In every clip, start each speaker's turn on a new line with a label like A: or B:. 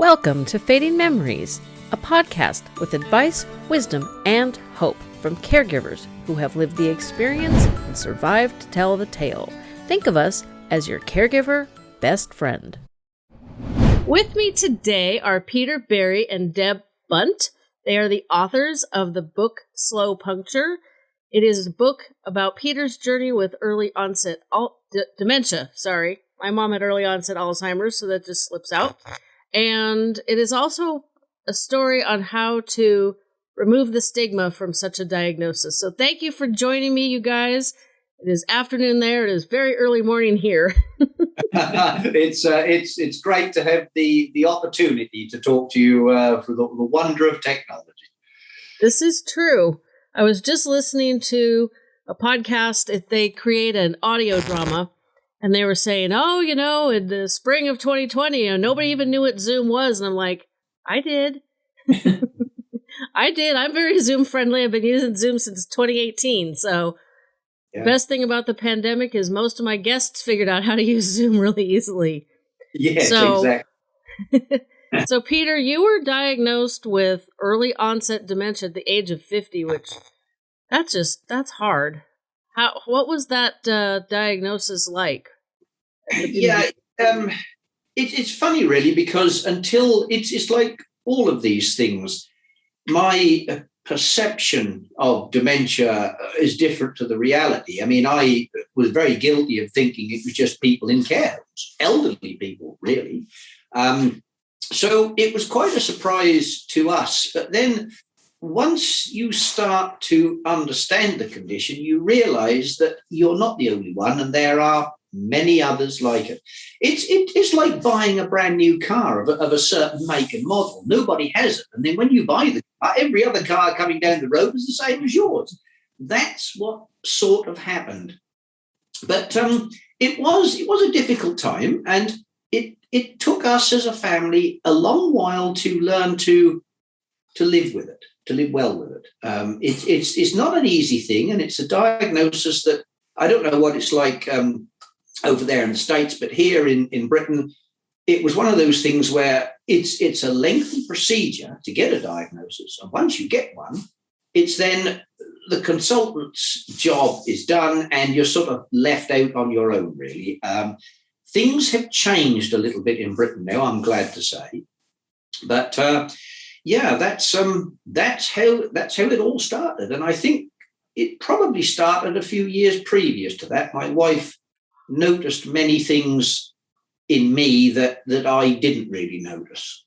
A: Welcome to Fading Memories, a podcast with advice, wisdom, and hope from caregivers who have lived the experience and survived to tell the tale. Think of us as your caregiver best friend. With me today are Peter Berry and Deb Bunt. They are the authors of the book Slow Puncture. It is a book about Peter's journey with early onset al- d- dementia. Sorry, my mom had early onset Alzheimer's, so that just slips out. And it is also a story on how to remove the stigma from such a diagnosis. So thank you for joining me, you guys. It is afternoon there. It is very early morning here.
B: it's uh, it's it's great to have the the opportunity to talk to you uh, for the, the wonder of technology.
A: This is true. I was just listening to a podcast. If they create an audio drama and they were saying, "Oh, you know, in the spring of 2020, you know, nobody mm-hmm. even knew what Zoom was." And I'm like, "I did, I did. I'm very Zoom friendly. I've been using Zoom since 2018. So, yeah. best thing about the pandemic is most of my guests figured out how to use Zoom really easily.
B: Yes, so,
A: exactly. so, Peter, you were diagnosed with early onset dementia at the age of 50, which that's just that's hard. How what was that uh, diagnosis like?
B: Yeah, um, it, it's funny really because until it's it's like all of these things, my uh, perception of dementia uh, is different to the reality. I mean, I was very guilty of thinking it was just people in care elderly people, really. Um, so it was quite a surprise to us. But then once you start to understand the condition, you realize that you're not the only one, and there are many others like it. It's it is like buying a brand new car of a, of a certain make and model. Nobody has it, and then when you buy the car, every other car coming down the road is the same as yours. That's what sort of happened. But um, it was it was a difficult time, and it it took us as a family a long while to learn to to live with it to live well with it. Um, it, it's it's not an easy thing, and it's a diagnosis that I don't know what it's like um, over there in the states, but here in in Britain, it was one of those things where it's it's a lengthy procedure to get a diagnosis, and once you get one, it's then the consultant's job is done, and you're sort of left out on your own. Really, um, things have changed a little bit in Britain now. I'm glad to say, but. Uh, yeah, that's um that's how that's how it all started. And I think it probably started a few years previous to that. My wife noticed many things in me that that I didn't really notice.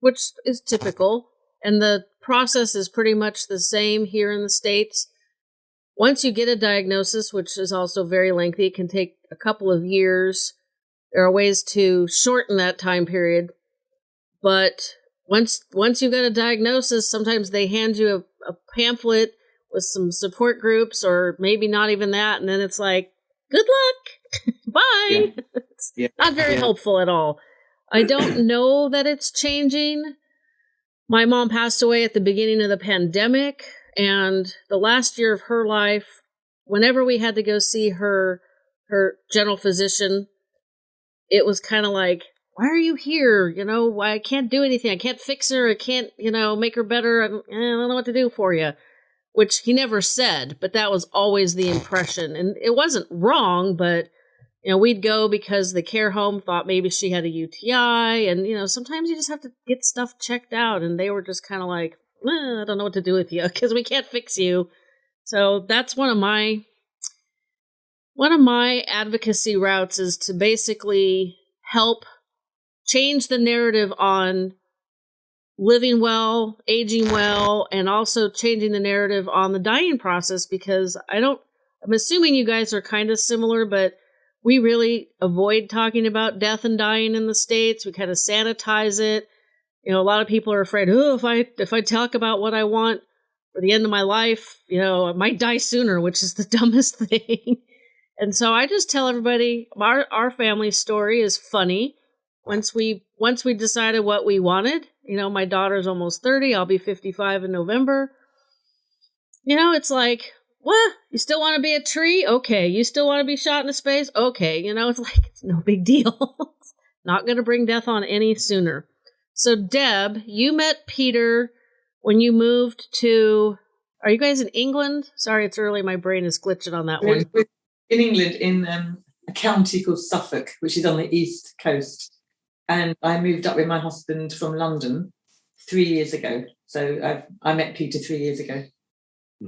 A: Which is typical. And the process is pretty much the same here in the States. Once you get a diagnosis, which is also very lengthy, it can take a couple of years. There are ways to shorten that time period. But once once you've got a diagnosis, sometimes they hand you a, a pamphlet with some support groups, or maybe not even that, and then it's like, good luck, bye. Yeah. it's yeah. not very yeah. helpful at all. I don't know that it's changing. My mom passed away at the beginning of the pandemic, and the last year of her life, whenever we had to go see her her general physician, it was kind of like why are you here? You know, why I can't do anything. I can't fix her. I can't, you know, make her better. I don't, I don't know what to do for you. Which he never said, but that was always the impression. And it wasn't wrong, but, you know, we'd go because the care home thought maybe she had a UTI. And, you know, sometimes you just have to get stuff checked out. And they were just kind of like, eh, I don't know what to do with you because we can't fix you. So that's one of my one of my advocacy routes is to basically help change the narrative on living well, aging well, and also changing the narrative on the dying process because I don't, I'm assuming you guys are kind of similar, but we really avoid talking about death and dying in the States. We kind of sanitize it. You know, a lot of people are afraid, oh, if I, if I talk about what I want for the end of my life, you know, I might die sooner, which is the dumbest thing. and so I just tell everybody our, our family story is funny once we once we decided what we wanted you know my daughter's almost 30 i'll be 55 in november you know it's like what you still want to be a tree okay you still want to be shot into space okay you know it's like it's no big deal Not going to bring death on any sooner. So, Deb, you met Peter when you moved to. Are you guys in England? Sorry, it's early. My brain is glitching on that one.
C: in England, in um, a county called Suffolk, which is on the east coast. And I moved up with my husband from London three years ago. So I've, I met Peter three years ago.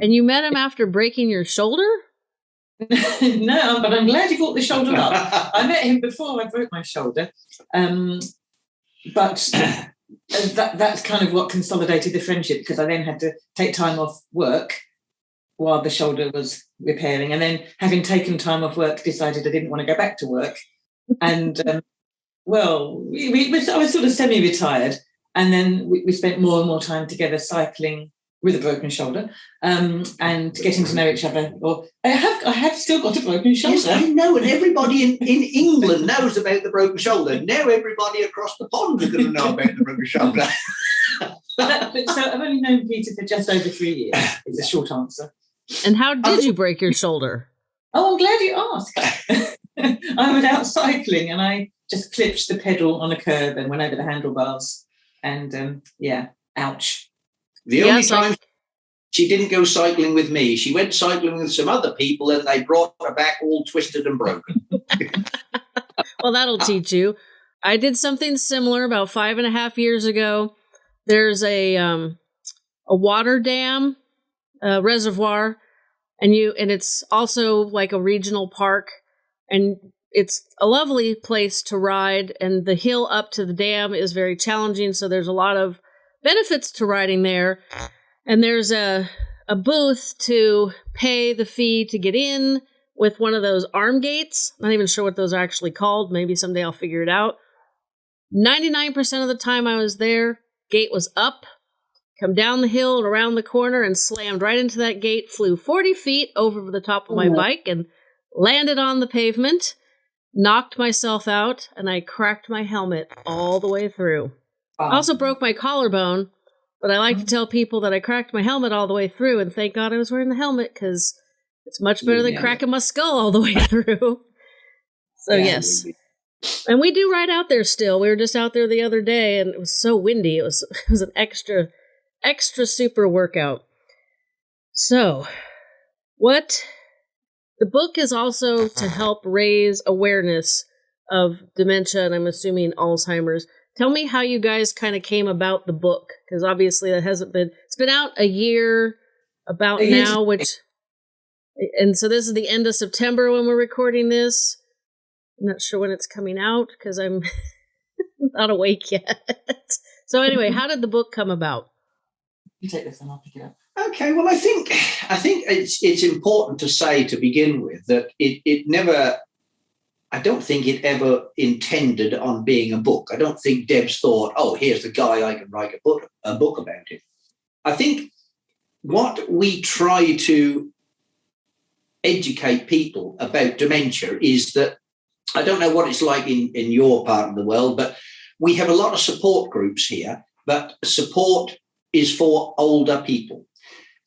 A: And you met him after breaking your shoulder?
C: no, but I'm glad you brought the shoulder up. I met him before I broke my shoulder. Um, but that, that's kind of what consolidated the friendship because I then had to take time off work while the shoulder was repairing. And then having taken time off work, decided I didn't want to go back to work. And um, well, we, we, I was sort of semi-retired. And then we, we spent more and more time together cycling with a broken shoulder um, and getting to know each other. Or I have, I have still got a broken shoulder.
B: Yes, I know, and everybody in, in England knows about the broken shoulder. Now everybody across the pond is going to know about the broken shoulder.
C: but that, but so I've only known Peter for just over three years. Is a short answer.
A: And how did you break your shoulder?
C: Oh, I'm glad you asked. I was out cycling and I just clipped the pedal on a curb and went over the handlebars. And um, yeah, ouch.
B: The only yes, time I... she didn't go cycling with me, she went cycling with some other people and they brought her back all twisted and broken.
A: well, that'll teach you. I did something similar about five and a half years ago. There's a um, a water dam, a reservoir, and you and it's also like a regional park, and it's a lovely place to ride. And the hill up to the dam is very challenging, so there's a lot of benefits to riding there. And there's a a booth to pay the fee to get in with one of those arm gates. Not even sure what those are actually called. Maybe someday I'll figure it out. 99% of the time I was there, gate was up, come down the hill and around the corner and slammed right into that gate, flew 40 feet over the top of my bike and landed on the pavement, knocked myself out, and I cracked my helmet all the way through. I also broke my collarbone, but I like to mm-hmm. tell people that I cracked my helmet all the way through, and thank God I was wearing the helmet because it's much better than cracking my skull all the way through. so yeah, yes, and we do ride out there still. We were just out there the other day, and it was so windy. It was it was an extra extra super workout. So, what the book is also to mm-hmm. help raise awareness of dementia, and I'm assuming Alzheimer's. Tell me how you guys kind of came about the book, because obviously that hasn't been. It's been out a year about now, which, and so this is the end of September when we're recording this. I'm not sure when it's coming out because I'm not awake yet. so anyway, how did the book come about?
C: You take this and I'll pick it up.
B: Okay, well, I think I think it's it's important to say to begin with that it it never I don't think it ever intended on being a book. I don't think Debs thought, oh, here's the guy I can write a book, a book about it. I think what we try to educate people about dementia is that I don't know what it's like in, in your part of the world, but we have a lot of support groups here, but support is for older people.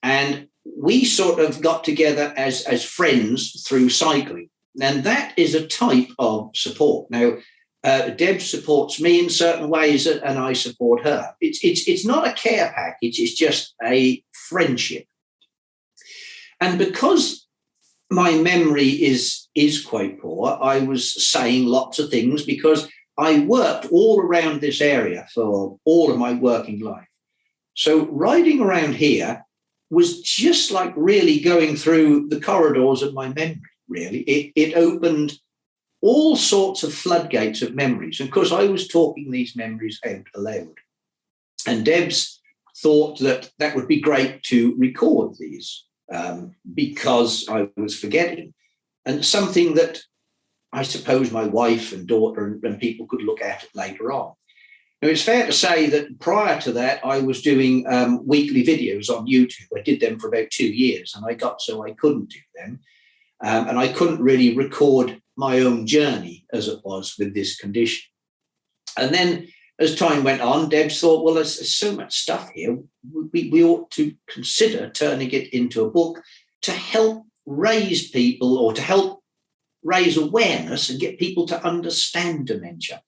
B: And we sort of got together as, as friends through cycling. And that is a type of support. Now, uh, Deb supports me in certain ways, and I support her. It's it's it's not a care package; it's just a friendship. And because my memory is is quite poor, I was saying lots of things because I worked all around this area for all of my working life. So riding around here was just like really going through the corridors of my memory really. It, it opened all sorts of floodgates of memories. And of course, I was talking these memories out aloud. And Debs thought that that would be great to record these um, because I was forgetting. And something that I suppose my wife and daughter and, and people could look at it later on. Now, it's fair to say that prior to that, I was doing um, weekly videos on YouTube. I did them for about two years and I got so I couldn't do them. Um, and I couldn't really record my own journey as it was with this condition. And then as time went on, Debs thought, well, there's, there's so much stuff here. We, we ought to consider turning it into a book to help raise people or to help raise awareness and get people to understand dementia.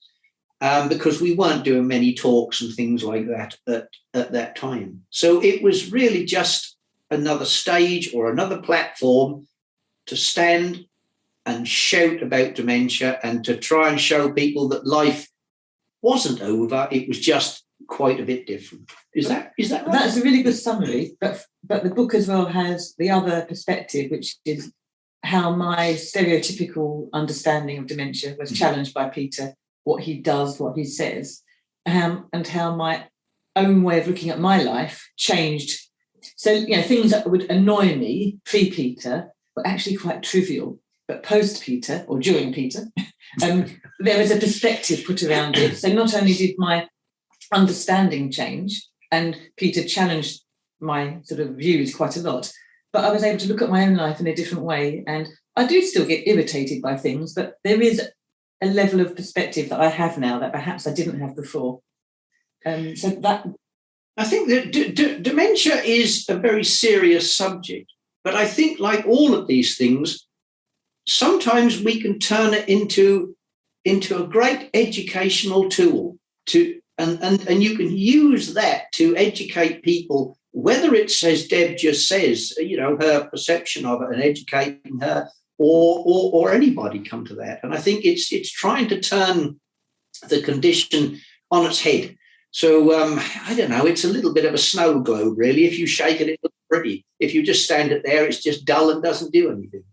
B: Um, because we weren't doing many talks and things like that at, at that time. So it was really just another stage or another platform to stand and shout about dementia and to try and show people that life wasn't over. It was just quite a bit different. Is that is that right?
C: That's a really good summary. But but the book as well has the other perspective, which is how my stereotypical understanding of dementia was mm-hmm. challenged by Peter, what he does, what he says, um, and how my own way of looking at my life changed. So, you know, things that would annoy me pre Peter were actually quite trivial. But post Peter or during Peter, um, there was a perspective put around it. So not only did my understanding change, and Peter challenged my sort of views quite a lot, but I was able to look at my own life in a different way. And I do still get irritated by things, but there is a level of perspective that I have now that perhaps I didn't have before. Um, so that.
B: I think that dementia is a very serious subject, but I think, like all of these things, sometimes we can turn it into into a great educational tool to and, and, and you can use that to educate people whether it's as Deb just says, you know, her perception of it and educating her, or, or or anybody come to that. And I think it's it's trying to turn the condition on its head. So um, I don't know. It's a little bit of a snow globe, really. If you shake it, it looks pretty. If you just stand it there, it's just dull and doesn't do anything.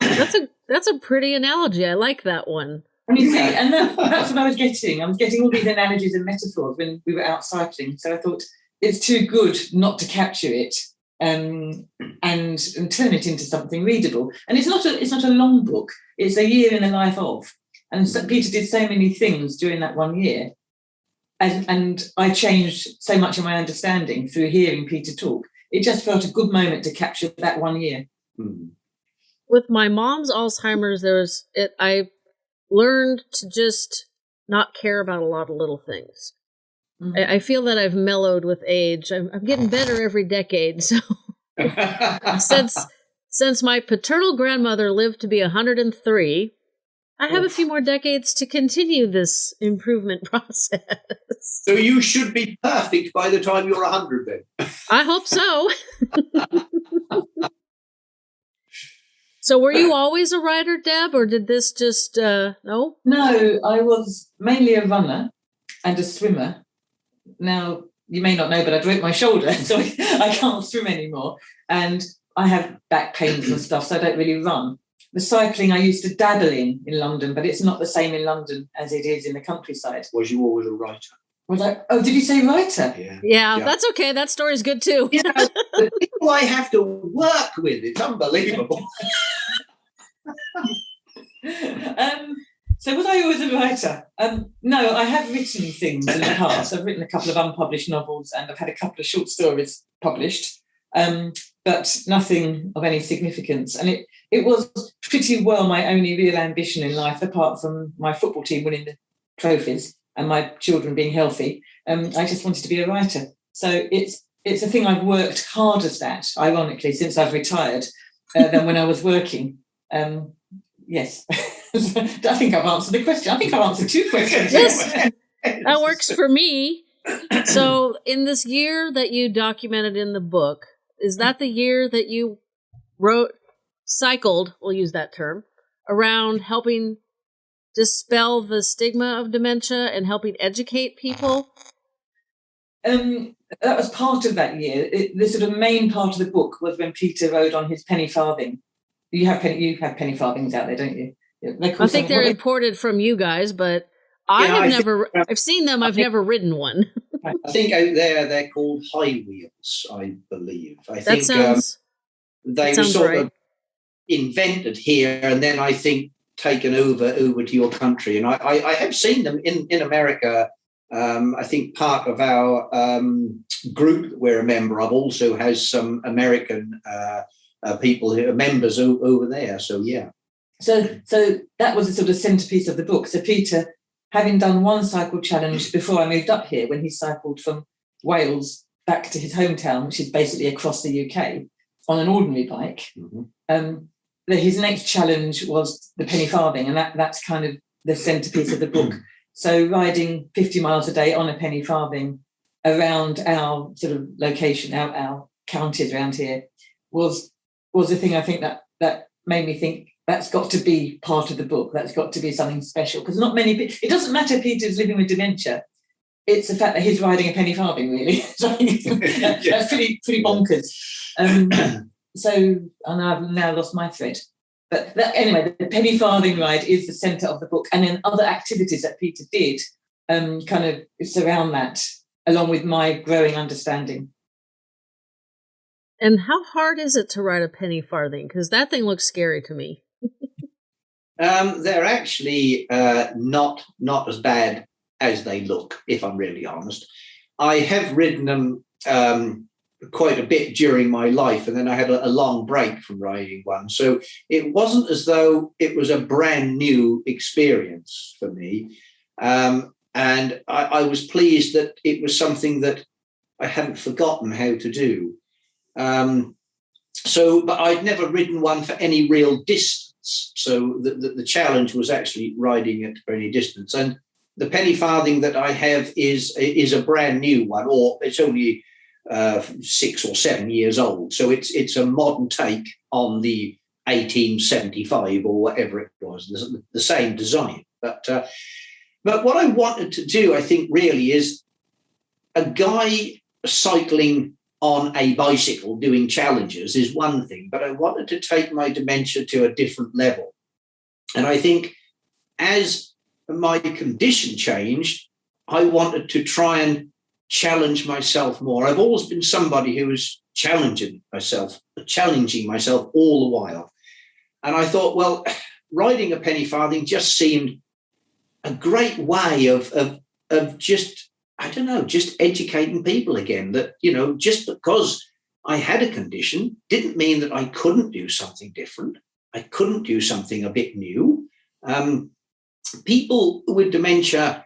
A: That's a that's a pretty analogy. I like that one.
C: And you see, and that, that's what I was getting. I was getting all these analogies and metaphors when we were out cycling. So I thought it's too good not to capture it um, and and turn it into something readable. And it's not a it's not a long book. It's a year in the life of. And so Peter did so many things during that one year, and and I changed so much of my understanding through hearing Peter talk. It just felt a good moment to capture that one year.
B: Mm.
A: With my mom's Alzheimer's, there was it. I learned to just not care about a lot of little things. Mm-hmm. I, I, feel that I've mellowed with age. I'm, I'm getting better every decade. So since since my paternal grandmother lived to be 103, I have a few more decades to continue this improvement process.
B: So you should be perfect by the time you're 100 then.
A: I hope so. so were you always a writer, Deb, or did this just uh no?
C: No, I was mainly a runner and a swimmer now you may not know, but I broke my shoulder, so I can't swim anymore. And I have back pains and stuff, so I don't really run. The cycling I used to dabble in in London, but it's not the same in London as it is in the countryside.
B: Was you always a writer?
C: Was I? Oh, did you say writer?
B: Yeah.
A: Yeah, yeah. that's okay. That story's good too.
B: yeah, the people I have to work with, it's unbelievable.
C: um, so was I always a writer? Um, no, I have written things in the past. I've written a couple of unpublished novels and I've had a couple of short stories published, um, but nothing of any significance. And it it was pretty well my only real ambition in life, apart from my football team winning the trophies and my children being healthy. Um, I just wanted to be a writer. So it's it's a thing I've worked hardest at, ironically, since I've retired, uh, than when I was working. Um, yes. I think I've answered the question. I think I've answered two questions.
A: Yes, that works for me. So, in this year that you documented in the book, is that the year that you wrote, cycled, we'll use that term, around helping dispel the stigma of dementia and helping educate people?
C: Um, that was part of that year. It, the sort of main part of the book was when Peter rode on his penny farthing. You have penny, you have penny farthings out there, don't you?
A: I think they're imported from you guys, but I yeah, have I never. Think, I've seen them. I've never ridden one.
B: I think out there they're called high wheels. I believe. I
A: that
B: think
A: sounds,
B: um, they were sort right. of invented here, and then I think taken over over to your country. And I, I, I have seen them in in America. Um, I think part of our um, group that we're a member of also has some American uh, uh, people who are members o- over there. So yeah.
C: So, so that was the sort of centerpiece of the book. So Peter, having done one cycle challenge before I moved up here, when he cycled from Wales back to his hometown, which is basically across the UK, on an ordinary bike, mm-hmm. um, his next challenge was the penny farthing, and that, that's kind of the centerpiece of the book. So riding 50 miles a day on a penny farthing around our sort of location, our, our counties around here, was was the thing I think that that made me think that's got to be part of the book. That's got to be something special because not many. It doesn't matter. Peter's living with dementia. It's the fact that he's riding a penny farthing. Really, that's pretty pretty bonkers. Um, so, and I've now lost my thread. But that, anyway, the penny farthing ride is the centre of the book, and then other activities that Peter did um, kind of surround that, along with my growing understanding.
A: And how hard is it to ride a penny farthing? Because that thing looks scary to me.
B: um, they're actually uh, not not as bad as they look, if I'm really honest. I have ridden them um, quite a bit during my life, and then I had a, a, long break from riding one. So it wasn't as though it was a brand new experience for me. Um, and I, I, was pleased that it was something that I hadn't forgotten how to do. Um, so, but I'd never ridden one for any real distance. So the, the, the challenge was actually riding it for any distance. And the penny farthing that I have is is a brand new one, or it's only uh, six or seven years old. So it's it's a modern take on the 1875 or whatever it was, the, the same design. But uh, but what I wanted to do, I think, really is a guy cycling on a bicycle doing challenges is one thing, but I wanted to take my dementia to a different level. And I think as my condition changed, I wanted to try and challenge myself more. I've always been somebody who was challenging myself, challenging myself all the while. And I thought, well, riding a penny farthing just seemed a great way of, of, of just, I don't know, just educating people again that, you know, just because I had a condition didn't mean that I couldn't do something different. I couldn't do something a bit new. Um, people with dementia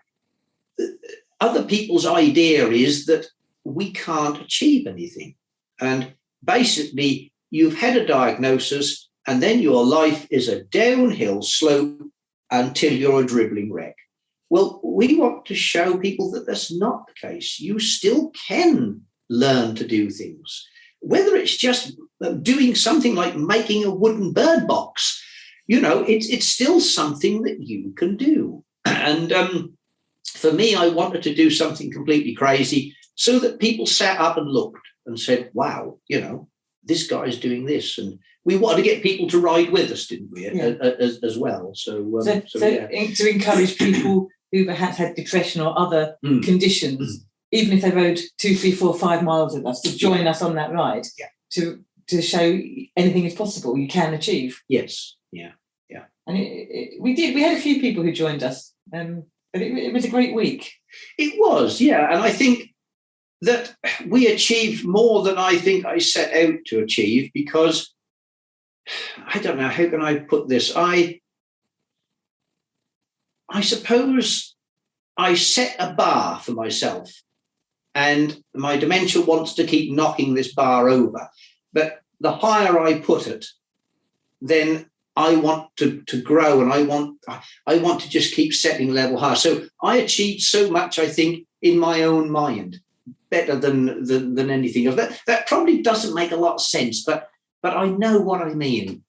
B: other people's idea is that we can't achieve anything. And basically, you've had a diagnosis, and then your life is a downhill slope until you're a dribbling wreck. Well, we want to show people that that's not the case. You still can learn to do things, whether it's just uh, doing something like making a wooden bird box. You know, it's it's still something that you can do. And um, for me, I wanted to do something completely crazy so that people sat up and looked and said, wow, you know, this guy's doing this. And we wanted to get people to ride with us, didn't we, yeah. as, as, well? So, um,
C: so, so, so yeah. to encourage people who perhaps had depression or other mm. conditions, mm. even if they rode two, three, four, five miles with us, to join yeah. us on that ride,
B: yeah.
C: to to show anything is possible, you can achieve.
B: Yes, yeah, yeah.
C: And it, it, we did. We had a few people who joined us. Um, but it, it was a great week.
B: It was, yeah. And I think that we achieved more than I think I set out to achieve because I don't know, how can I put this? I I suppose I set a bar for myself and my dementia wants to keep knocking this bar over. But the higher I put it, then I want to, to grow and I want I want to just keep setting level higher. So I achieved so much, I think, in my own mind, better than than, than anything else. That that probably doesn't make a lot of sense, but but I know what I mean.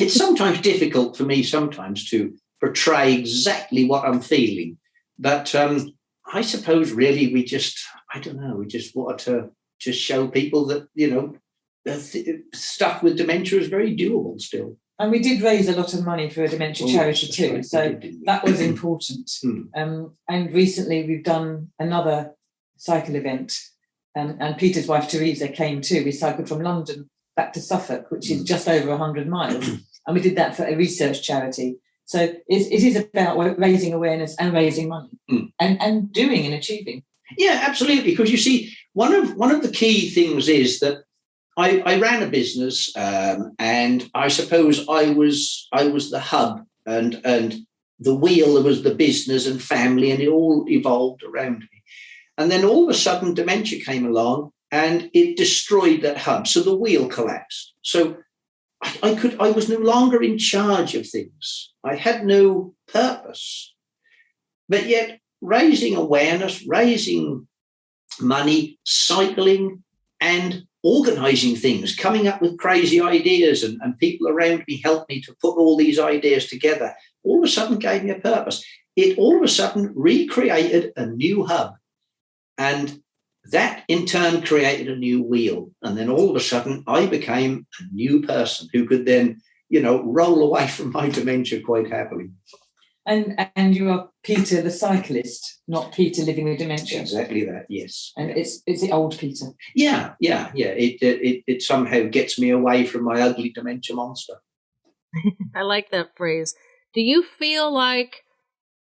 B: It's sometimes difficult for me sometimes to portray exactly what I'm feeling. But um, I suppose really we just I don't know, we just wanted to just show people that, you know, stuff with dementia is very doable still.
C: And we did raise a lot of money for a dementia oh, charity too, right. so that was important.
B: mm.
C: um, and recently we've done another cycle event, um, and Peter's wife Teresa came too. We cycled from London back to Suffolk, which is hmm. just over 100 miles, and we did that for a research charity. So it, it is about raising awareness and raising money,
B: mm.
C: and and doing and achieving.
B: Yeah, absolutely. Because you see, one of one of the key things is that I, I ran a business, um, and I suppose I was I was the hub, and and the wheel that was the business and family, and it all evolved around me. And then all of a sudden, dementia came along, and it destroyed that hub. So the wheel collapsed. So I, could I was no longer in charge of things. I had no purpose. but yet raising awareness, raising money, cycling, and organizing things, coming up with crazy ideas, and, and people around me helped me to put all these ideas together, all of a sudden gave me a purpose. It all of a sudden recreated a new hub. And that in turn created a new wheel. And then all of a sudden, I became a new person who could then, you know, roll away from my dementia quite happily.
C: And and you are Peter the cyclist, not Peter living with dementia.
B: Exactly that. Yes.
C: And it's it's the old Peter.
B: Yeah, yeah, yeah. It it it somehow gets me away from my ugly dementia monster.
A: I like that phrase. Do you feel like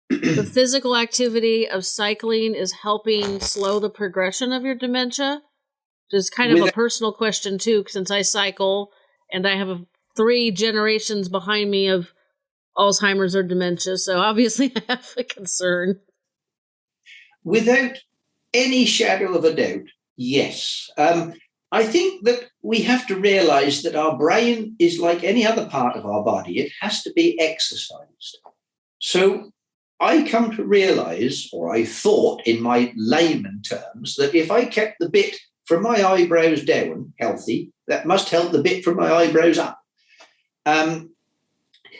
A: the physical activity of cycling is helping slow the progression of your dementia? Just kind of With a personal question too, since I cycle and I have a, three generations behind me of Alzheimer's or dementia. So obviously, I have a concern.
B: Without any shadow of a doubt, yes. Um, I think that we have to realize that our brain is like any other part of our body, it has to be exercised. So I come to realize, or I thought in my layman terms, that if I kept the bit from my eyebrows down healthy, that must help the bit from my eyebrows up. Um,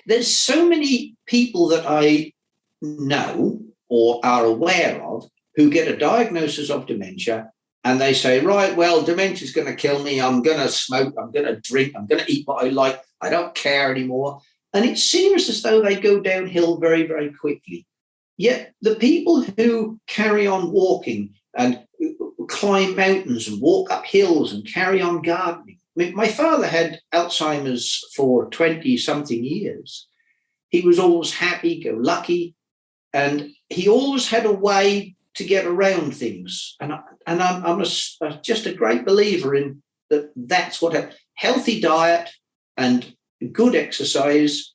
B: there's so many people that I know or are aware of who get a diagnosis of dementia and they say, right, well, dementia is going to kill me. I'm going to smoke. I'm going to drink. I'm going to eat what I like. I don't care anymore. And it seems as though they go downhill very, very quickly. Yet the people who carry on walking and climb mountains and walk up hills and carry on gardening my father had Alzheimer's for 20 something years. He was always happy, go lucky, and he always had a way to get around things. And, I, and I'm, I'm a, just a great believer in that that's what a healthy diet and good exercise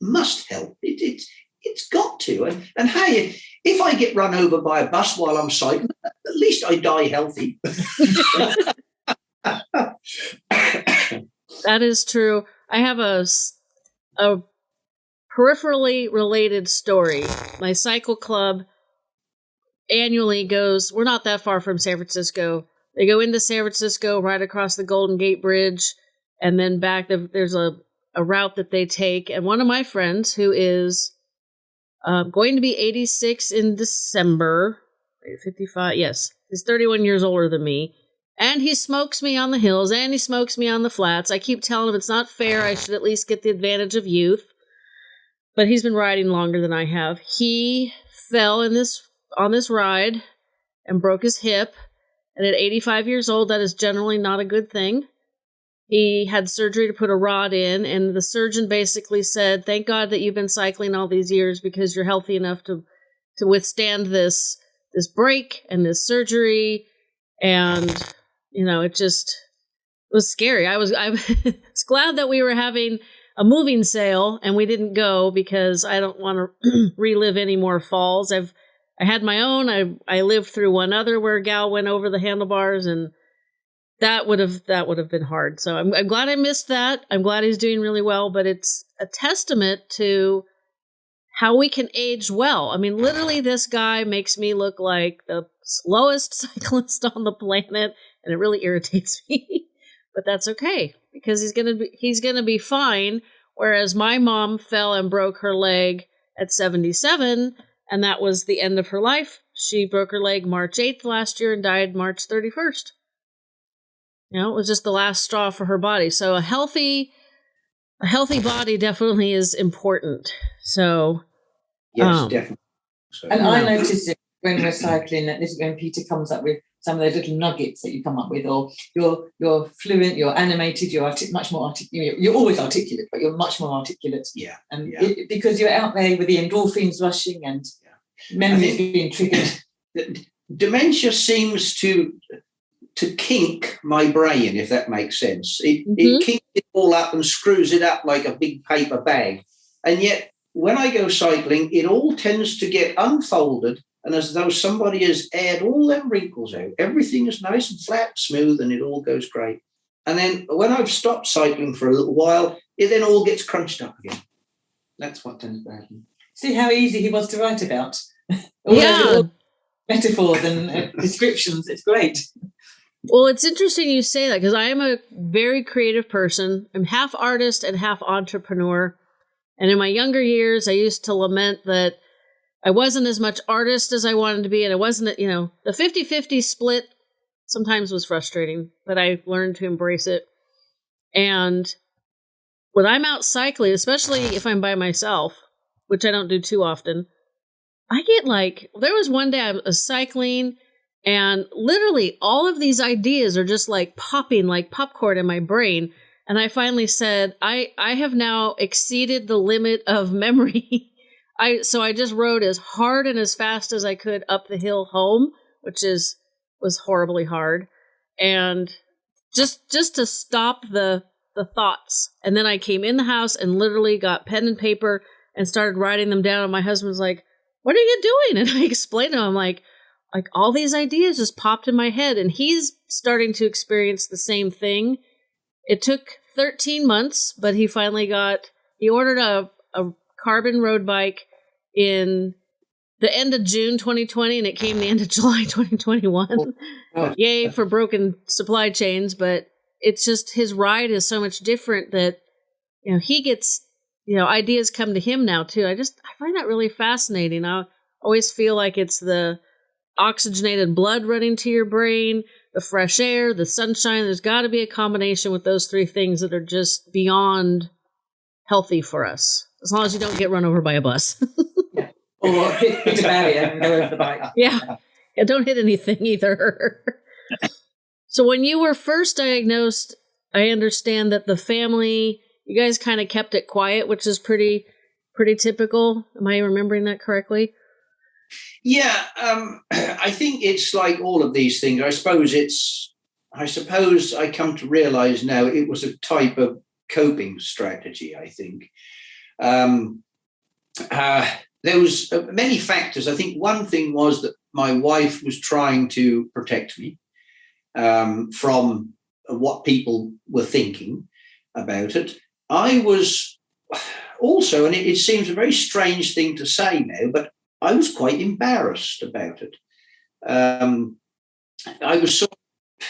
B: must help. It, it, it's got to. And, and hey, if I get run over by a bus while I'm cycling, at least I die healthy.
A: that is true. I have a, a peripherally related story. My cycle club annually goes, we're not that far from San Francisco. They go into San Francisco, right across the Golden Gate Bridge, and then back. There's a, a route that they take. And one of my friends, who is uh, going to be 86 in December, 55, yes, he's 31 years older than me and he smokes me on the hills and he smokes me on the flats. I keep telling him it's not fair. I should at least get the advantage of youth. But he's been riding longer than I have. He fell in this on this ride and broke his hip. And at 85 years old, that is generally not a good thing. He had surgery to put a rod in, and the surgeon basically said, Thank God that you've been cycling all these years because you're healthy enough to to withstand this this break and this surgery. And you know, it just it was scary. I was I was glad that we were having a moving sale and we didn't go because I don't want to relive any more falls. I've I had my own. I I lived through one other where a gal went over the handlebars and that would have that would have been hard. So I'm I'm glad I missed that. I'm glad he's doing really well, but it's a testament to how we can age well. I mean, literally this guy makes me look like the slowest cyclist on the planet and it really irritates me. but that's okay because he's gonna be he's gonna be fine. Whereas my mom fell and broke her leg at 77, and that was the end of her life. She broke her leg March 8th last year and died March 31st. You know, it was just the last straw for her body. So a healthy a healthy body definitely is important. So
B: Yes, um, definitely.
C: So, and I noticed it when we're cycling that this is when Peter comes up with some of those little nuggets that you come up with, or you're you're fluent, you're animated, you're artic- much more articulate. You're always articulate, but you're much more articulate.
B: Yeah,
C: and
B: yeah.
C: It, because you're out there with the endorphins rushing and yeah. memories being triggered.
B: Dementia seems to to kink my brain, if that makes sense. It, mm-hmm. it kinks it all up and screws it up like a big paper bag, and yet when I go cycling, it all tends to get unfolded and as though somebody has aired all them wrinkles out. Everything is nice and flat, smooth, and it all goes great. And then when I've stopped cycling for a little while, it then all gets crunched up again. That's what tends to happen.
C: See how easy he was to write about.
A: yeah.
C: metaphors and uh, descriptions. It's great.
A: Well, it's interesting you say that because I am a very creative person. I'm half artist and half entrepreneur. And in my younger years, I used to lament that I wasn't as much artist as I wanted to be. And I wasn't, you know, the 50 50 split sometimes was frustrating, but I learned to embrace it. And when I'm out cycling, especially if I'm by myself, which I don't do too often, I get like, there was one day I was cycling and literally all of these ideas are just like popping like popcorn in my brain. And I finally said, I, I have now exceeded the limit of memory. I so I just rode as hard and as fast as I could up the hill home, which is was horribly hard. And just just to stop the the thoughts. And then I came in the house and literally got pen and paper and started writing them down. And my husband's like, What are you doing? And I explained to him, I'm like, like all these ideas just popped in my head. And he's starting to experience the same thing. It took 13 months, but he finally got, he ordered a, a carbon road bike in the end of June 2020 and it came the end of July 2021. Oh. Yay for broken supply chains, but it's just his ride is so much different that you know he gets you know ideas come to him now too. I just I find that really fascinating. I always feel like it's the oxygenated blood running to your brain, the fresh air, the sunshine. There's got to be a combination with those three things that are just beyond healthy for us. As long as you don't get run over by a bus.
C: yeah. Or hit a barrier and go over the bike.
A: Yeah. Yeah, don't hit anything either. So when you were first diagnosed, I understand that the family, you guys kind of kept it quiet, which is pretty pretty typical. Am I remembering that correctly?
B: Yeah, um, I think it's like all of these things. I suppose it's, I suppose I come to realize now it was a type of coping strategy. I think um, uh, there was uh, many factors. I think one thing was that my wife was trying to protect me um, from what people were thinking about it. I was also, and it, it, seems a very strange thing to say now, but I was quite embarrassed about it. Um, I was sort of,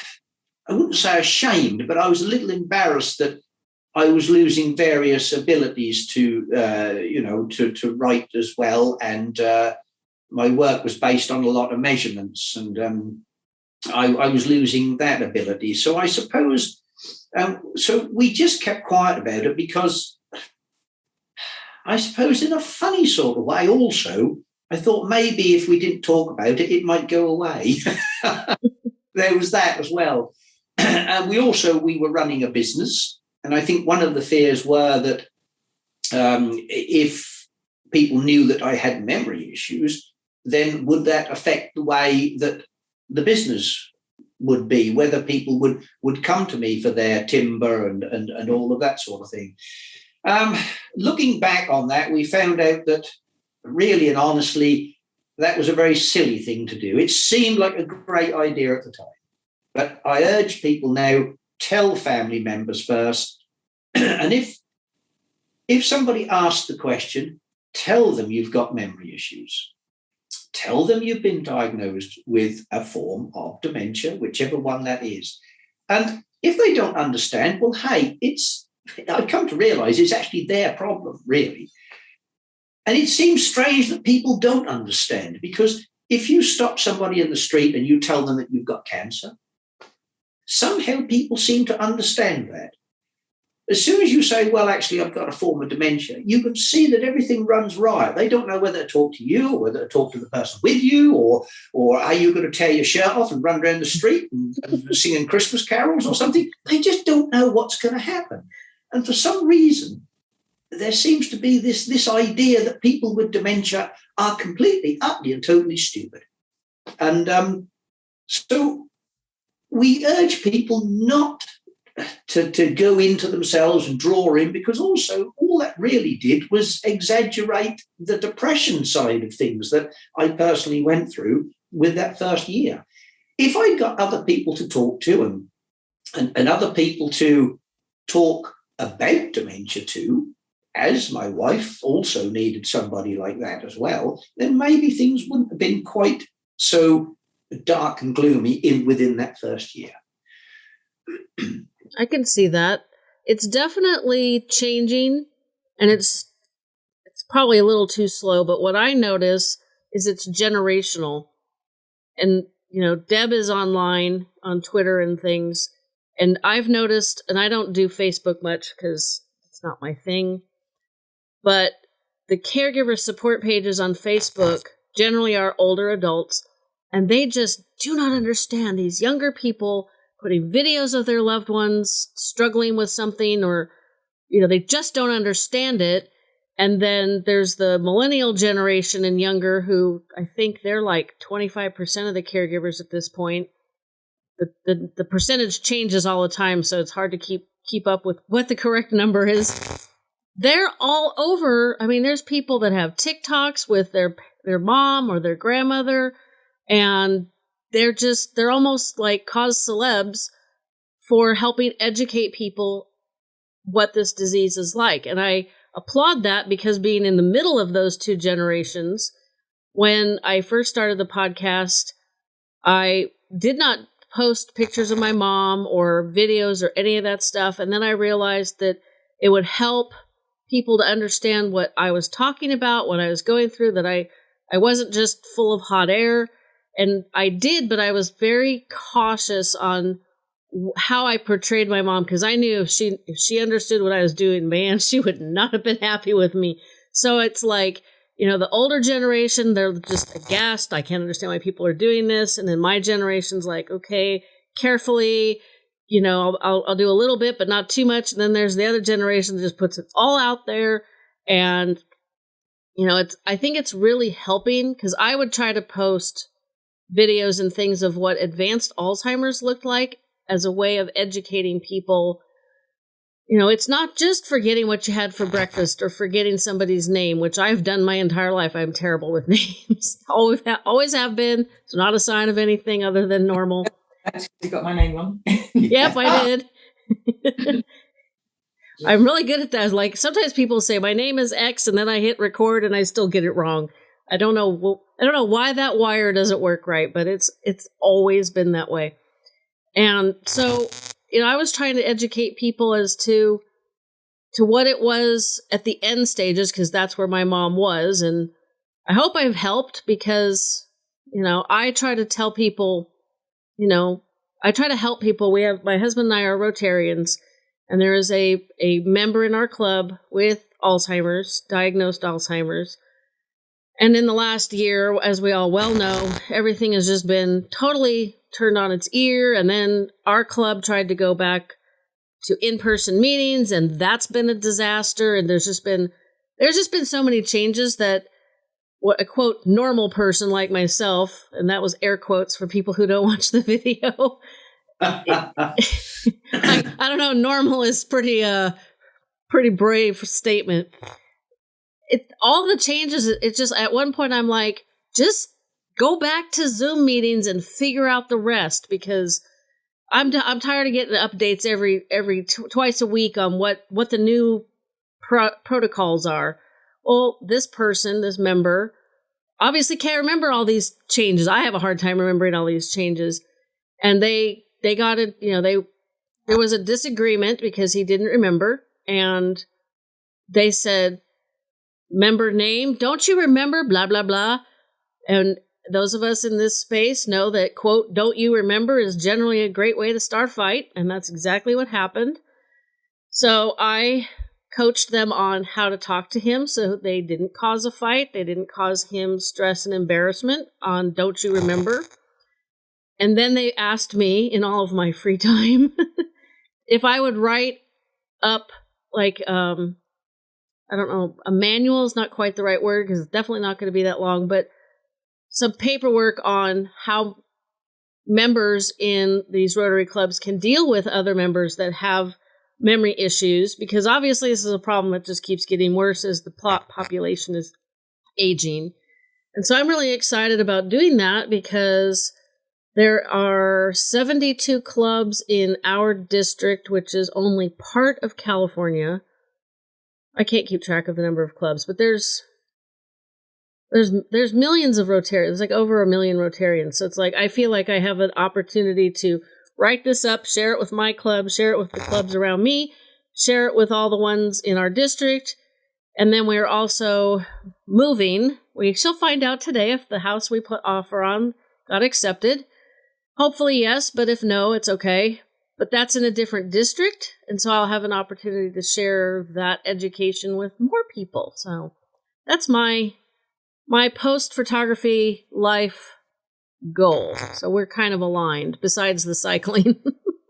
B: I wouldn't say ashamed, but I was a little embarrassed that I was losing various abilities to, uh, you know, to, to write as well. And uh, my work was based on a lot of measurements and um, I, I was losing that ability. So I suppose, um, so we just kept quiet about it because I suppose in a funny sort of way also, I thought maybe if we didn't talk about it, it might go away. there was that as well. and we also, we were running a business. And I think one of the fears were that um, if people knew that I had memory issues, then would that affect the way that the business would be, whether people would would come to me for their timber and and, and all of that sort of thing. Um, looking back on that, we found out that really and honestly, that was a very silly thing to do. It seemed like a great idea at the time. But I urge people now, tell family members first. and if if somebody asks the question, tell them you've got memory issues tell them you've been diagnosed with a form of dementia, whichever one that is. And if they don't understand, well, hey, it's, I've come to realize it's actually their problem, really. And it seems strange that people don't understand because if you stop somebody in the street and you tell them that you've got cancer, somehow people seem to understand that. As soon as you say, well, actually, I've got a form of dementia, you can see that everything runs riot. They don't know whether to talk to you or whether to talk to the person with you, or, or are you going to tear your shirt off and run around the street and, and singing Christmas carols or something? They just don't know what's going to happen. And for some reason, there seems to be this, this idea that people with dementia are completely, utterly, and totally stupid. And um, so we urge people not to, to go into themselves and draw in because also all that really did was exaggerate the depression side of things that I personally went through with that first year. If I got other people to talk to and, and, and other people to talk about dementia to, as my wife also needed somebody like that as well, then maybe things wouldn't have been quite so dark and gloomy in within that first year.
A: I can see that. It's definitely changing and it's it's probably a little too slow, but what I notice is it's generational. And you know, Deb is online on Twitter and things, and I've noticed and I don't do Facebook much cuz it's not my thing. But the caregiver support pages on Facebook generally are older adults and they just do not understand these younger people putting videos of their loved ones struggling with something or you know they just don't understand it. And then there's the millennial generation and younger who i think they're like 25% of the caregivers at this point. The, the, the percentage changes all the time so it's hard to keep keep up with what the correct number is they're all over i mean there's people that have tiktoks with their their mom or their grandmother and they're just they're almost like cause celebs for helping educate people what this disease is like. And i applaud that because being in the middle of those two generations when i first started the podcast i did not post pictures of my mom or videos or any of that stuff. And then i realized that it would help people to understand what i was talking about what i was going through that i i wasn't just full of hot air and I did, but I was very cautious on how I portrayed my mom because I knew if she if she understood what I was doing, man, she would not have been happy with me. So it's like you know the older generation they're just aghast. I can't understand why people are doing this, and then my generation's like, okay, carefully, you know, I'll, I'll, do a little bit, but not too much. And then there's the other generation that just puts it all out there, and you know, it's I think it's really helping because I would try to post videos and things of what advanced Alzheimer's looked like as a way of educating people. You know, it's not just forgetting what you had for breakfast or forgetting somebody's name, which I've done my entire life. I'm terrible with names. always, always have been. It's not a sign of anything other than normal.
C: You got my name wrong.
A: yep, I did. I'm really good at that. Like sometimes people say my name is X, and then I hit record and I still get it wrong. I don't know. I don't know why that wire doesn't work right, but it's it's always been that way. And so, you know, I was trying to educate people as to to what it was at the end stages because that's where my mom was and I hope I've helped because you know, I try to tell people, you know, I try to help people. We have my husband and I are Rotarians and there is a a member in our club with Alzheimer's, diagnosed Alzheimer's and in the last year, as we all well know, everything has just been totally turned on its ear. And then our club tried to go back to in-person meetings, and that's been a disaster. And there's just been there's just been so many changes that what a quote normal person like myself, and that was air quotes for people who don't watch the video. I, I don't know. Normal is pretty uh pretty brave statement it all the changes it's just at one point i'm like just go back to zoom meetings and figure out the rest because i'm t- i'm tired of getting updates every every twice a week on what what the new pro- protocols are well this person this member obviously can't remember all these changes i have a hard time remembering all these changes and they they got it you know they there was a disagreement because he didn't remember and they said member name. Don't you remember? Blah, blah, blah. And those of us in this space know that, quote, don't you remember is generally a great way to start a fight. And that's exactly what happened. So I coached them on how to talk to him so they didn't cause a fight. They didn't cause him stress and embarrassment on don't you remember. And then they asked me in all of my free time if I would write up like um I don't know, a manual is not quite the right word because it's definitely not going to be that long, but some paperwork on how members in these Rotary clubs can deal with other members that have memory issues because obviously this is a problem that just keeps getting worse as the plot population is aging. And so I'm really excited about doing that because there are 72 clubs in our district, which is only part of California I can't keep track of the number of clubs, but there's there's there's millions of Rotarians, There's like over a million Rotarians. So it's like I feel like I have an opportunity to write this up, share it with my club, share it with the clubs around me, share it with all the ones in our district, and then we're also moving. We shall find out today if the house we put offer on got accepted. Hopefully yes, but if no, it's okay. But that's in a different district, and so I'll have an opportunity to share that education with more people. So that's my my post photography life goal. So we're kind of aligned, besides the cycling.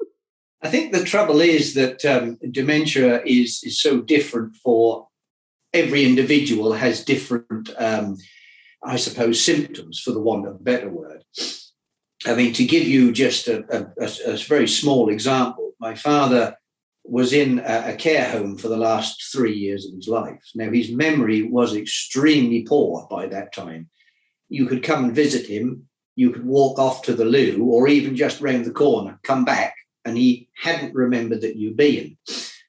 B: I think the trouble is that um, dementia is, is so different for every individual, has different, um, I suppose, symptoms, for the want of a better word. I mean, to give you just a, a, a, very small example, my father was in a, a, care home for the last three years of his life. Now, his memory was extremely poor by that time. You could come and visit him, you could walk off to the loo, or even just round the corner, come back, and he hadn't remembered that you'd been.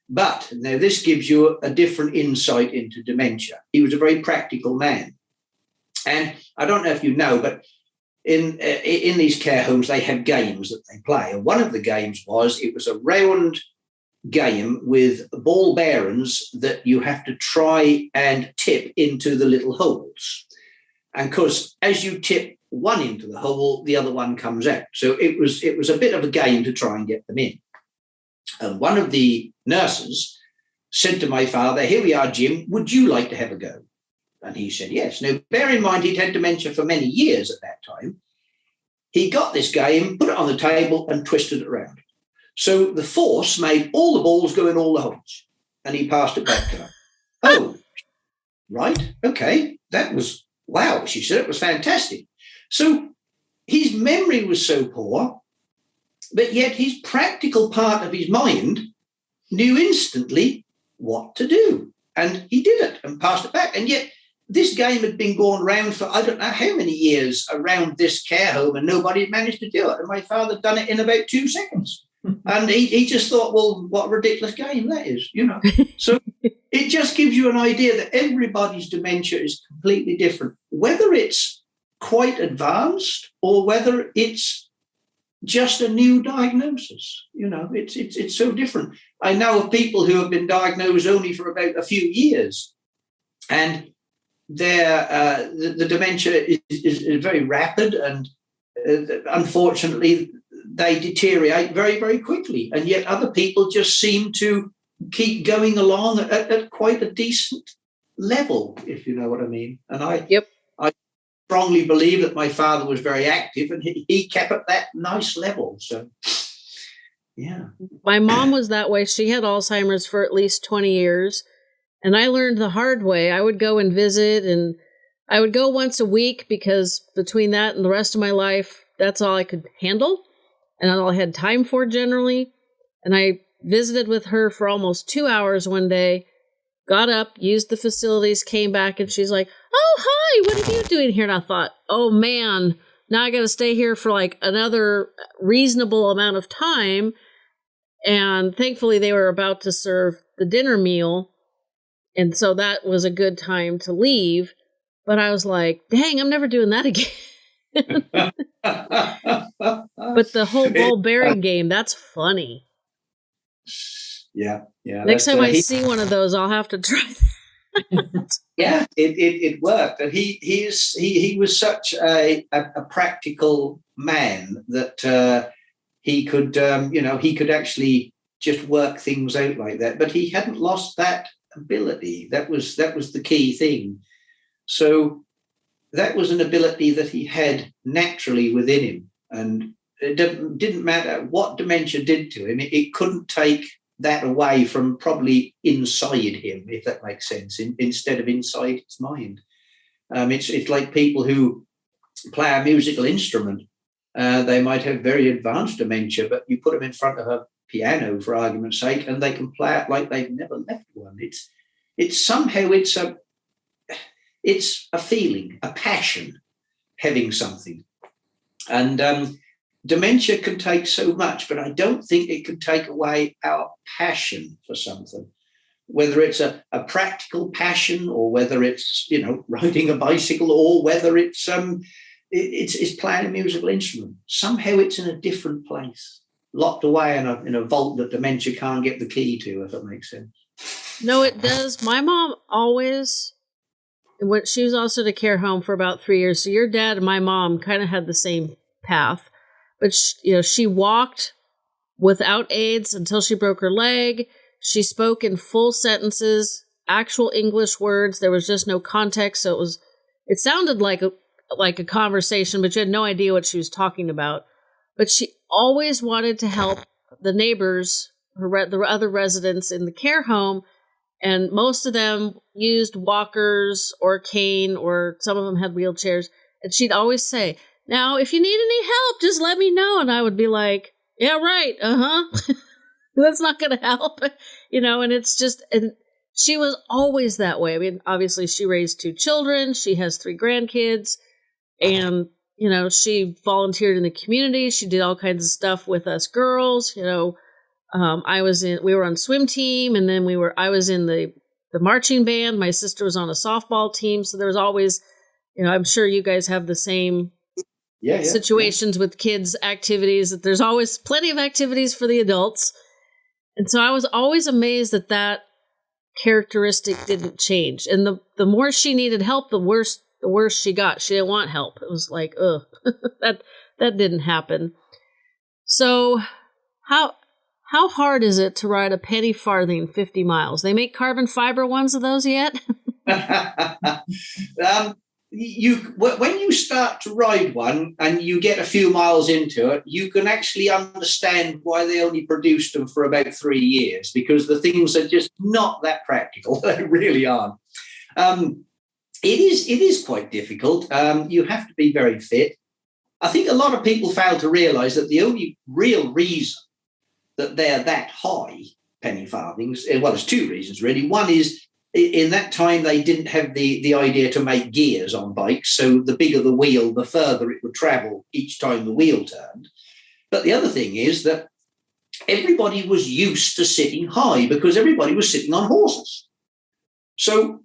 B: But now this gives you a, different insight into dementia. He was a very practical man. And I don't know if you know, but in uh, in these care homes they had games that they play and one of the games was it was a round game with ball bearings that you have to try and tip into the little holes. And because as you tip one into the hole, the other one comes out. So it was it was a bit of a game to try and get them in. And one of the nurses said to my father, Here we are, Jim, would you like to have a go? And he said, Yes. Now, bear in mind, he'd had dementia for many years at that time. He got this game, put it on the table, and twisted it around. So the force made all the balls go in all the holes, and he passed it back to her. oh, right, okay, that was wow. She said it was fantastic. So his memory was so poor, but yet his practical part of his mind knew instantly what to do, and he did it and passed it back. And yet this game had been going around for I don't know how many years around this care home, and nobody had managed to do it. And my father done it in about two seconds and he, he just thought, well, what a ridiculous game that is, you know. so it just gives you an idea that everybody's dementia is completely different, whether it's quite advanced or whether it's just a new diagnosis. You know, it's it's it's so different. I know of people who have been diagnosed only for about a few years, and their uh, the, the, dementia is, is, is, very rapid, and uh, unfortunately, they deteriorate very, very quickly. And yet other people just seem to keep going along at, at quite a decent level, if you know what I mean. And I,
A: yep.
B: I strongly believe that my father was very active and he, he kept at that nice level. So, yeah.
A: My mom was that way. She had Alzheimer's for at least 20 years. And I learned the hard way. I would go and visit, and I would go once a week because between that and the rest of my life, that's all I could handle and all I had time for generally. And I visited with her for almost two hours one day, got up, used the facilities, came back, and she's like, Oh, hi, what are you doing here? And I thought, Oh man, now I got to stay here for like another reasonable amount of time. And thankfully, they were about to serve the dinner meal. And so that was a good time to leave. But I was like, dang, I'm never doing that again. But the whole ball bearing game, that's funny.
B: Yeah, yeah.
A: Next time uh, I he, see one of those, I'll have to try
B: yeah, it, it, it worked. And he he's he he was such a, a, a practical man that uh, he could um, you know he could actually just work things out like that. But he hadn't lost that ability. That was that was the key thing. So that was an ability that he had naturally within him. And it didn't, matter what dementia did to him, it, it, couldn't take that away from probably inside him, if that makes sense, in, instead of inside his mind. Um, it's, it's like people who play a musical instrument. Uh, they might have very advanced dementia, but you put them in front of a piano, for argument's sake, and they can play it like they've never left one. It's it's somehow it's a it's a feeling, a passion, having something. And um, dementia can take so much, but I don't think it can take away our passion for something. whether it's a, a practical passion or whether it's you know riding a bicycle or whether it's um it's, it's playing a musical instrument. Somehow it's in a different place, locked away in a in a vault that dementia can't get the key to, if that makes sense.
A: No, it does. My mom always what she was also to care home for about three years. So your dad and my mom kind of had the same path, but she, you know she walked without aids until she broke her leg. She spoke in full sentences, actual English words. There was just no context, so it was. It sounded like a like a conversation, but you had no idea what she was talking about. But she always wanted to help the neighbors, her the other residents in the care home, and most of them used walkers or cane, or some of them had wheelchairs. And she'd always say, "Now, if you need any help, just let me know." And I would be like, "Yeah, right. Uh huh." That's not to help, you know. And it's just, and she was always that way. I mean, obviously, she raised two children. She has three grandkids and you know she volunteered in the community she did all kinds of stuff with us girls you know um, i was in we were on swim team and then we were i was in the the marching band my sister was on a softball team so there was always you know i'm sure you guys have the same
B: yeah, yeah
A: situations
B: yeah.
A: with kids activities that there's always plenty of activities for the adults and so i was always amazed that that characteristic didn't change and the the more she needed help the worse the worse she got. She didn't want help. It was like, ugh, that that didn't happen. So how how hard is it to ride a penny farthing 50 miles? They make carbon fiber ones of those yet?
B: um, you when you start to ride one and you get a few miles into it, you can actually understand why they only produced them for about three years because the things are just not that practical. they really aren't. Um, it is it is quite difficult. Um, you have to be very fit. I think a lot of people fail to realise that the only real reason that they're that high penny farthings, eh, well, there's two reasons really. One is in that time they didn't have the the idea to make gears on bikes, so the bigger the wheel, the further it would travel each time the wheel turned. But the other thing is that everybody was used to sitting high because everybody was sitting on horses. So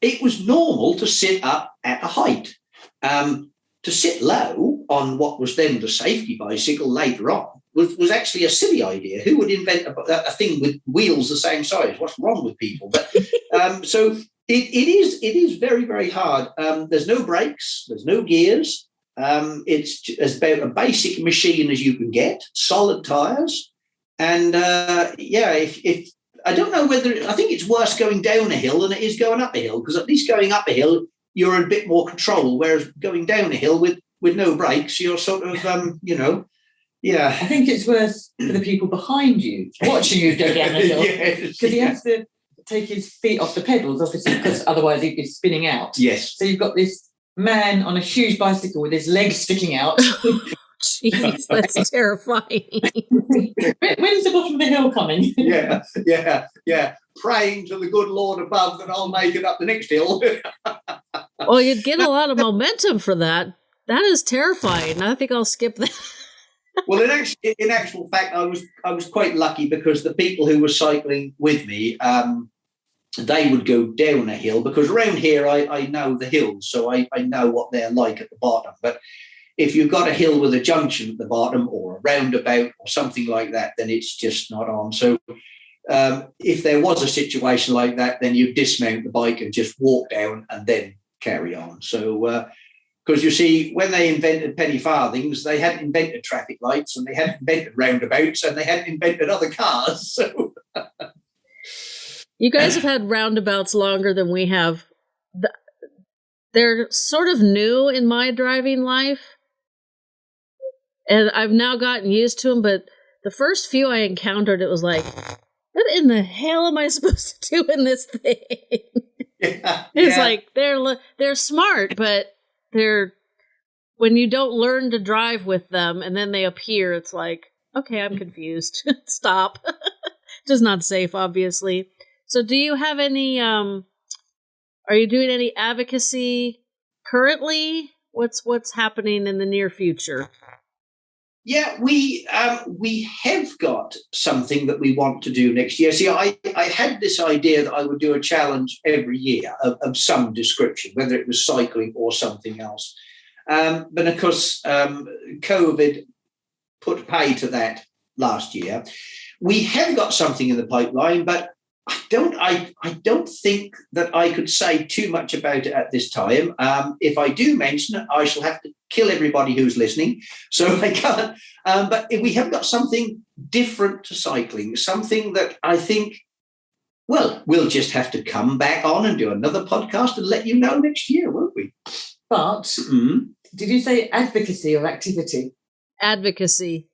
B: it was normal to sit up at a height. Um, to sit low on what was then the safety bicycle later on was, was actually a silly idea. Who would invent a, a, thing with wheels the same size? What's wrong with people? But um, so it, it is it is very very hard. Um, there's no brakes. There's no gears. Um, it's as about a basic machine as you can get. Solid tires, and uh, yeah, if, if I don't know whether I think it's worse going down a hill than it is going up a hill because at least going up a hill you're a bit more control, whereas going down a hill with with no brakes you're sort of um, you know yeah.
C: I think it's worse for the people behind you watching you go down the hill
B: because
C: yes, he has to take his feet off the pedals, obviously, because otherwise he'd be spinning out.
B: Yes.
C: So you've got this man on a huge bicycle with his legs sticking out.
A: Oh, jeez, that's terrifying.
C: When's the bottom of the hill coming?
B: yeah, yeah, yeah. Praying to the good Lord above that I'll make it up the next hill.
A: well, you'd get a lot of momentum for that. That is terrifying. I think I'll skip that.
B: Well, in actual, in actual fact, I was I was quite lucky because the people who were cycling with me, um, they would go down a hill because around here I, I know the hills, so I, I know what they're like at the bottom. But if you've got a hill with a junction at the bottom or a roundabout or something like that, then it's just not on. So um, if there was a situation like that, then you dismount the bike and just walk down and then carry on. So because you see, when they invented penny farthings, they hadn't invented traffic lights and they hadn't invented roundabouts and they hadn't invented other cars. So
A: you guys have had roundabouts longer than we have. They're sort of new in my driving life and I've now gotten used to them. But the first few I encountered, it was like, what in the hell am I supposed to do in this thing?
B: Yeah,
A: it's
B: yeah.
A: like they're they're smart, but they're when you don't learn to drive with them and then they appear, it's like, okay, I'm confused. Stop. Just not safe, obviously. So, do you have any? um Are you doing any advocacy currently? What's what's happening in the near future?
B: Yeah, we um, we have got something that we want to do next year. See, I, I had this idea that I would do a challenge every year of, of some description, whether it was cycling or something else. Um, but of course, um, COVID put pay to that last year. We have got something in the pipeline, but I don't. I, I don't think that I could say too much about it at this time. Um, if I do mention it, I shall have to kill everybody who's listening. So I can't. Um, but we have got something different to cycling, something that I think. Well, we'll just have to come back on and do another podcast and let you know next year, won't we?
C: But mm-hmm. did you say advocacy or activity?
A: Advocacy.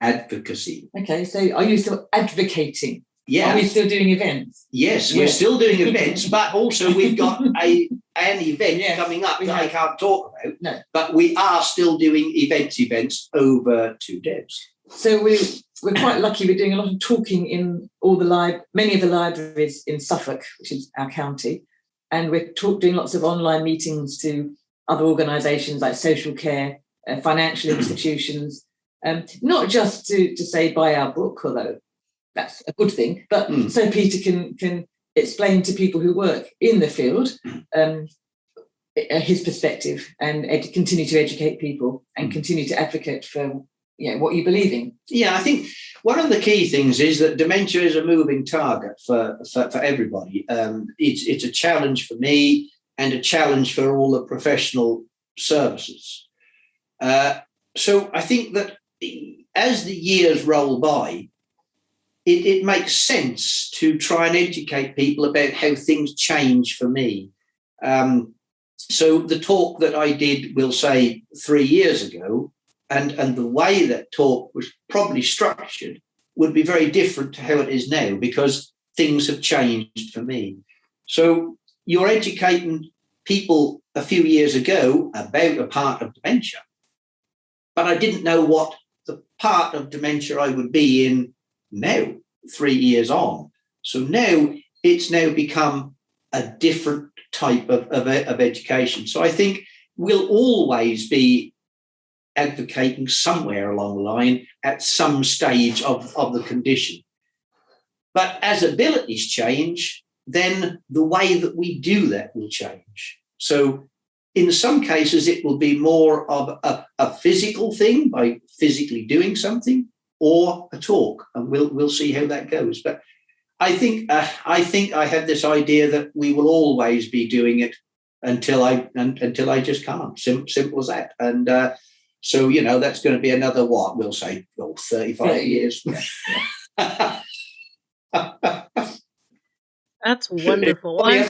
B: Advocacy.
C: Okay, so are you still advocating?
B: Yeah.
C: Are we still doing events?
B: Yes, we're still doing events, but also we've got a an event yes, coming up that have. I can't talk about.
C: No.
B: But we are still doing events events over two days.
C: So we we're quite lucky. We're doing a lot of talking in all the live many of the libraries in Suffolk, which is our county, and we're talk, doing lots of online meetings to other organisations like social care, uh, financial institutions, um, not just to to say buy our book, although that's a good thing. But mm. so Peter can can explain to people who work in the field um, his perspective and continue to educate people and hmm. continue to advocate for you know, what you believe in.
B: Yeah, I think one of the key things is that dementia is a moving target for for, for everybody. Um, it's it's a challenge for me and a challenge for all the professional services. Uh, so I think that as the years roll by, it, it makes sense to try and educate people about how things change for me. Um, so the talk that I did, we'll say three years ago, and, and the way that talk was probably structured would be very different to how it is now because things have changed for me. So you're educating people a few years ago about a part of dementia, but I didn't know what the part of dementia I would be in now, three years on. So now it's now become a different type of, of, of education. So I think we'll always be advocating somewhere along the line at some stage of, of the condition. But as abilities change, then the way that we do that will change. So in some cases, it will be more of a, a physical thing by physically doing something or a talk, and we'll we'll see how that goes. But I think uh, I think I have this idea that we will always be doing it until I until I just can't. Sim- simple as that. And uh, so you know that's going to be another what we'll say, oh, 35 years.
A: That's wonderful. I'm,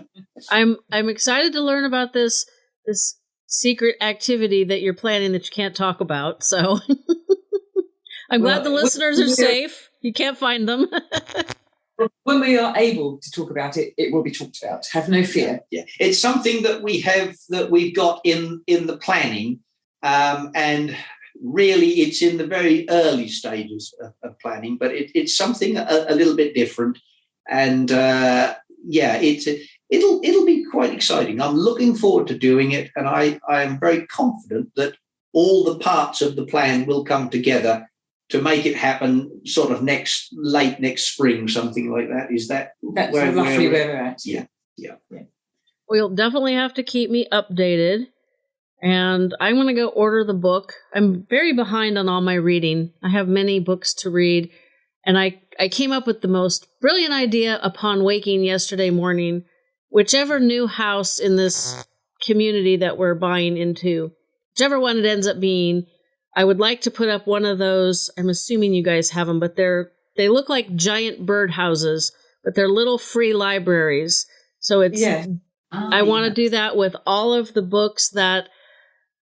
A: I'm I'm excited to learn about this this secret activity that you're planning that you can't talk about. So I'm well, glad the listeners are safe. You can't find them.
C: when we are able to talk about it, it will be talked about. Have no fear.
B: Yeah, it's something that we have that we've got in in the planning, um, and really, it's in the very early stages of, of planning. But it, it's something a, a, little bit different, and uh, yeah, it's it'll it'll be quite exciting. I'm looking forward to doing it, and I I am very confident that all the parts of the plan will come together to make it happen. Sort of next late next spring, something like that. Is that
C: that's where, roughly where, where we're at?
B: Yeah, yeah, yeah.
A: Well, you'll definitely have to keep me updated. And I'm going to go order the book. I'm very behind on all my reading. I have many books to read. And I, I came up with the most brilliant idea upon waking yesterday morning whichever new house in this community that we're buying into, whichever one it ends up being, I would like to put up one of those. I'm assuming you guys have them, but they're they look like giant bird houses, but they're little free libraries. So it's yeah. Oh, I want to do that with all of the books that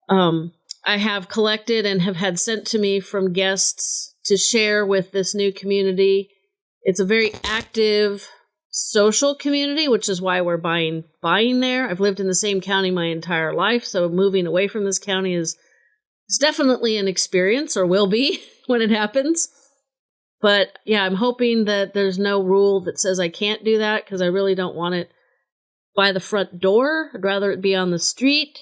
A: um, I have collected and have had sent to me from guests to share with this new community. It's a very active social community, which is why we're buying buying there. I've lived in the same county my entire life, so moving away from this county is is definitely an experience or will be when it happens. But yeah, I'm hoping that there's no rule that says I can't do that because I really don't want it by the front door. I'd rather it be on the street.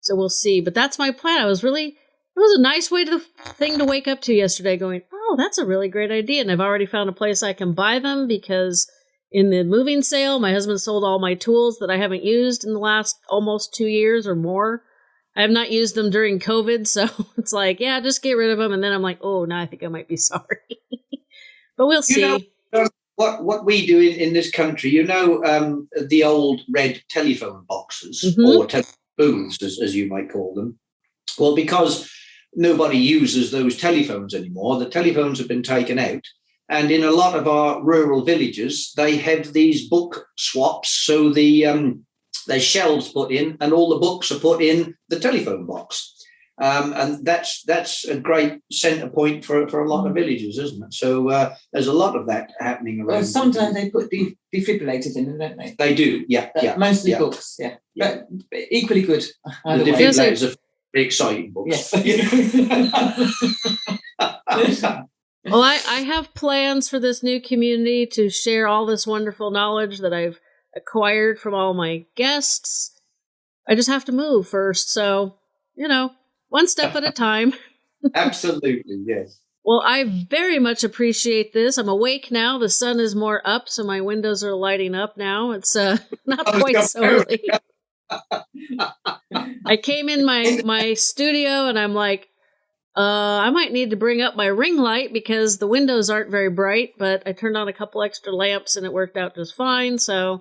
A: So we'll see. But that's my plan. I was really it was a nice way to thing to wake up to yesterday going oh that's a really great idea and i've already found a place i can buy them because in the moving sale my husband sold all my tools that i haven't used in the last almost two years or more i have not used them during covid so it's like yeah just get rid of them and then i'm like oh now i think i might be sorry but we'll see
B: know, what what we do in, in this country you know um, the old red telephone boxes mm-hmm. or telephone booths as, as you might call them well because nobody uses those telephones anymore. The telephones have been taken out. And in a lot of our rural villages, they have these book swaps. So the um, there's shelves put in, and all the books are put in the telephone box. Um, and that's that's a great centre point for, for a lot of villages, isn't it? So uh, there's a lot of that happening around.
C: Well, sometimes they put de- defibrillators in, don't they?
B: They do, yeah, uh, yeah.
C: Mostly
B: yeah.
C: books, yeah. yeah. But equally good.
B: The defibrillators are very exciting books. Yes.
A: well, I, I have plans for this new community to share all this wonderful knowledge that I've acquired from all my guests. I just have to move first. So, you know, one step at a time.
B: Absolutely, yes.
A: Well, I very much appreciate this. I'm awake now. The sun is more up, so my windows are lighting up now. It's uh, not quite so early. I came in my my studio and I'm like, uh, I might need to bring up my ring light because the windows aren't very bright, but I turned on a couple extra lamps and it worked out just fine. So,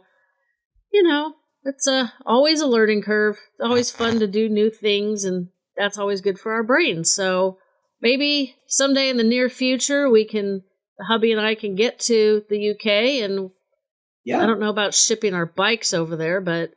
A: you know, it's uh, always a learning curve. It's always fun to do new things, and that's always good for our brains. So maybe someday in the near future, we can, the hubby and I can get to the UK and yeah. I don't know about shipping our bikes over there, but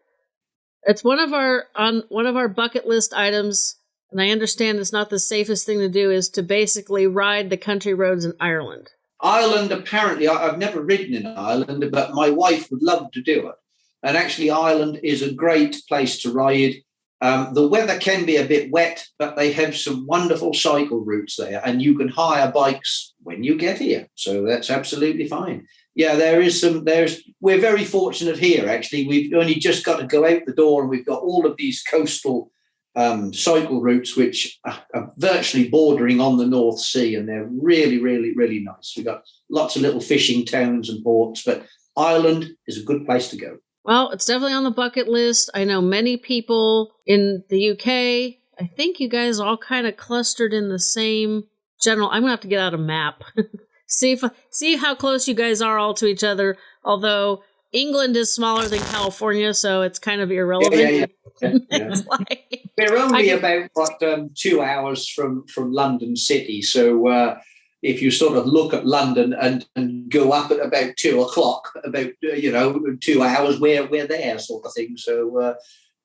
A: it's one of our on one of our bucket list items, and I understand it's not the safest thing to do is to basically ride the country roads in Ireland.
B: Ireland, apparently, I've never ridden in Ireland, but my wife would love to do it. And actually, Ireland is a great place to ride. Um, the weather can be a bit wet, but they have some wonderful cycle routes there, and you can hire bikes when you get here. So that's absolutely fine yeah, there is some. There's we're very fortunate here. Actually, we've only just got to go out the door, and we've got all of these coastal um, cycle routes, which are, are, virtually bordering on the North Sea, and they're really, really, really nice. We've got lots of little fishing towns and ports, but Ireland is a good place to go.
A: Well, it's definitely on the bucket list. I know many people in the UK. I think you guys all kind of clustered in the same general. I'm gonna have to get out a map see if see how close you guys are all to each other. Although England is smaller than California, so it's kind of irrelevant. Yeah, yeah, yeah.
B: yeah. like, We're only about what um, two hours from from London City, so. Uh, if you sort of look at London and, and go up at about two o'clock, about uh, you know two hours, we're we're there, sort of thing. So uh,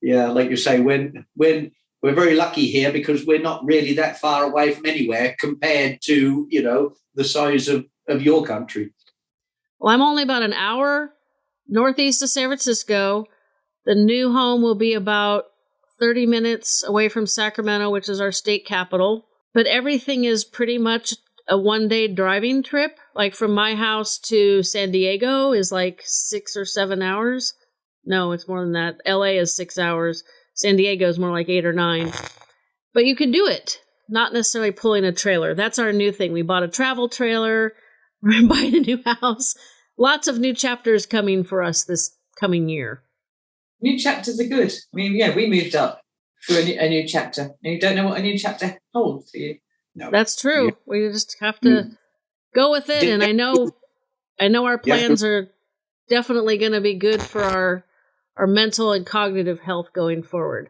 B: yeah, like you say, when when we're very lucky here because we're not really that far away from anywhere compared to you know the size of of your country
A: well i'm only about an hour northeast of san francisco the new home will be about 30 minutes away from sacramento which is our state capital but everything is pretty much a one day driving trip like from my house to san diego is like six or seven hours no it's more than that la is six hours San Diego is more like eight or nine. But you can do it, not necessarily pulling a trailer. That's our new thing. We bought a travel trailer, we're buying a new house. Lots of new chapters coming for us this coming year.
C: New chapters are good. I mean, yeah, we moved up for a new, a new chapter, and you don't know what a new chapter holds for you.
A: No. That's true. Yeah. We just have to mm. go with it. And I know, I know our plans yeah. are definitely going to be good for our our mental and cognitive health going forward.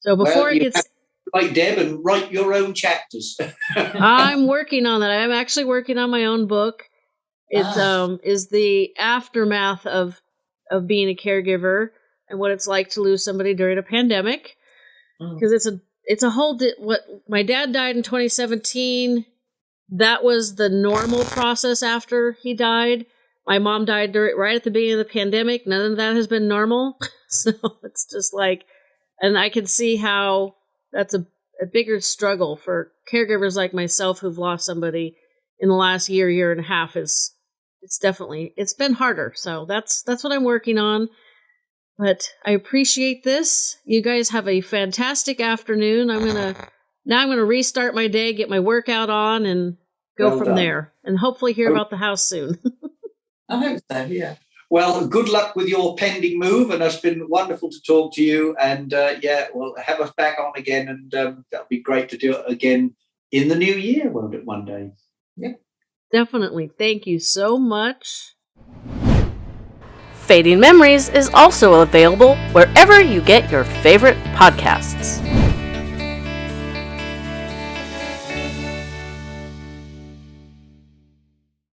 A: So before well, it gets
B: like Deb and write your own chapters.
A: I'm working on that. I'm actually working on my own book. It ah. um, is the aftermath of of being a caregiver and what it's like to lose somebody during a pandemic. Because mm. it's a it's a whole di- what my dad died in 2017. That was the normal process after he died. My mom died during, right at the beginning of the pandemic. None of that has been normal. so it's just like, and I can see how that's a, a bigger struggle for caregivers like myself who've lost somebody in the last year, year and a half is it's definitely it's been harder. So that's that's what I'm working on. But I appreciate this. You guys have a fantastic afternoon. I'm gonna now I'm going to restart my day, get my workout on, and go
B: Well
A: from
B: done.
A: there, and hopefully hear about the house soon.
C: I hope so. Yeah.
B: Well, good luck with your pending move, and it's been wonderful to talk to you. And uh, yeah, well, have us back on again, and um, that'll be great to do it again in the new year, won't it? One day.
A: Definitely. Thank you so much. Fading Memories is also available wherever you get your favorite podcasts.